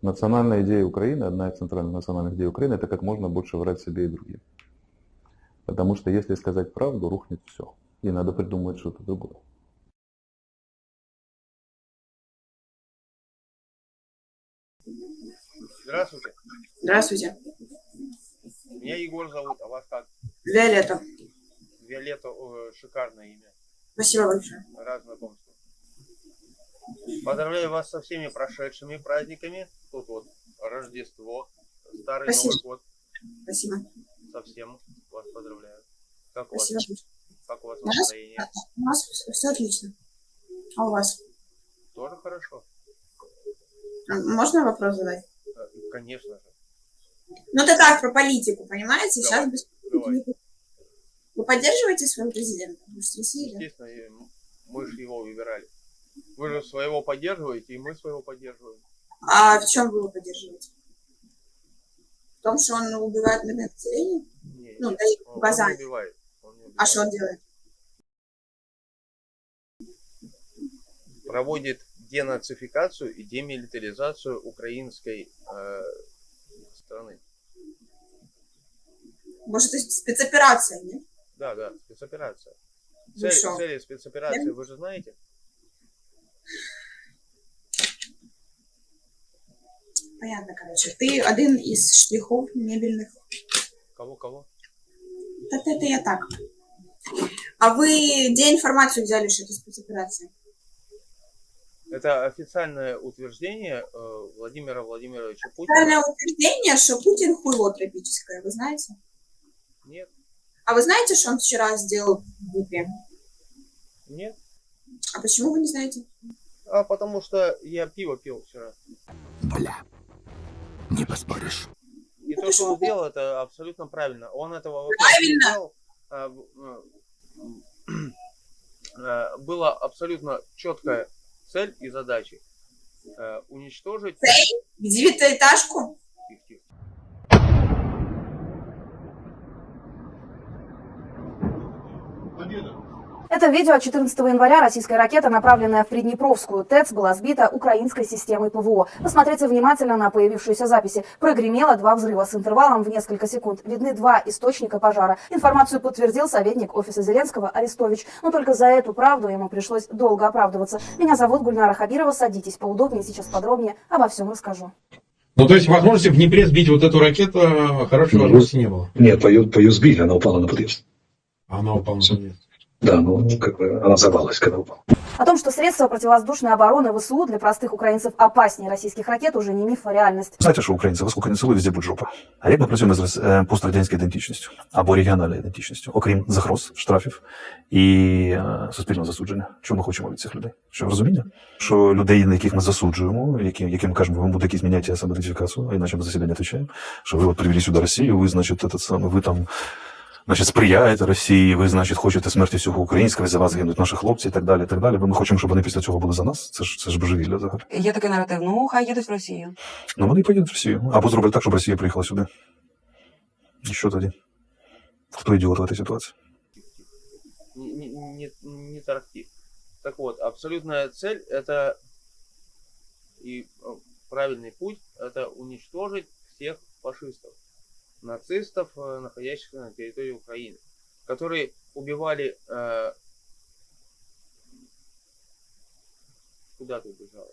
Национальная идея Украины, одна из центральных национальных идей Украины, это как можно больше врать себе и другим. Потому что если сказать правду, рухнет все. И надо придумать что-то другое. Здравствуйте. Здравствуйте. Меня Егор зовут, а вас как? Виолетта. Виолетта, о, шикарное имя. Спасибо большое. Рад знакомству. Поздравляю вас со всеми прошедшими праздниками. Тут вот Рождество, Старый Спасибо. Новый год. Спасибо. Со всем вас поздравляю. Как у Спасибо. вас, как у вас У нас, настроение? у нас все отлично. А у вас? Тоже хорошо? Можно вопрос задать? Э, Конечно же. Ну, это так, про политику, понимаете? Давай, Сейчас без давай. Вы поддерживаете своего президента? Естественно, мы же его выбирали. Вы же своего поддерживаете, и мы своего поддерживаем. А в чем вы его поддерживаете? В том, что он убивает мирное население? Не, Ну, дает он- он указания. убивает. Он не А убивает. что он делает? проводит денацификацию и демилитаризацию украинской э, страны. Может, это спецоперация, нет? Да, да, спецоперация. Ну Цель, что? цели спецоперации вы же знаете? Понятно, короче. Ты один из штрихов мебельных. Кого, кого? Это, я так. А вы где информацию взяли, что это спецоперация? Это официальное утверждение э, Владимира Владимировича Путина. Правильное утверждение, что Путин хуйло тропическое, вы знаете? Нет, А вы знаете, что он вчера сделал в Днепре? нет. А почему вы не знаете? А потому что я пиво пил вчера. Бля, не поспоришь. И Ну, то, что он сделал, это абсолютно правильно. Он этого вообще Правильно? не сделал. А, э, э, Была абсолютно четкая цель и задача уничтожить В девятиэтажку? Тихо, тихо. Это видео 14 января российская ракета, направленная в Приднепровскую ТЭЦ, была сбита украинской системой ПВО. Посмотрите внимательно на появившиеся записи. Прогремело два взрыва с интервалом в несколько секунд. Видны два источника пожара. Информацию подтвердил советник офиса Зеленского Арестович. Но только за эту правду ему пришлось долго оправдываться. Меня зовут Гульнара Хабирова. Садитесь поудобнее, сейчас подробнее обо всем расскажу. Ну, то есть возможности в Днепре сбить вот эту ракету э, хорошей Ну, возможности не было. Нет, по ее, по ее сбили, она упала на подъезд. Она упала на подъезд. Да, ну, как бы она взорвалась, когда упала. О том, что средства противовоздушной обороны ВСУ для простых українців опаснее российских ракет, уже не міф, а реальность. Знаєте, що українці, вас скільки не цілують, везде будь жопа. А як ми працюємо з е, пострадянською ідентичністю або регіональною ідентичністю, окрім загроз, штрафів і е, суспільного засудження? Чого ми хочемо від цих людей? Що розуміння? Що людей, на яких ми засуджуємо, яким, яким кажемо, ви будете зміняти самоідентифікацію, а іначе ми за себе не відповідаємо, що ви от привели сюди Росію, ви, значить, этот самий, ви там Значить, сприяєте Росії, ви, значить, хочете смерті всього українського, за вас гинуть наші хлопці і так далі. і так далі. Бо ми хочемо, щоб вони після цього були за нас. Це ж це ж божевілля взагалі. Є такий наратив, ну хай їдуть в Росію. Ну, вони і поїдуть в Росію. Або зроблять так, щоб Росія приїхала сюди. І що тоді? Хто ідіот в цій ситуації? Не, не, не, не тарахти. Так вот, абсолютная цель это и э, правильный путь это уничтожить всех фашистов, нацистов, э, находящихся на территории Украины, которые убивали... э, Куда ты убежала?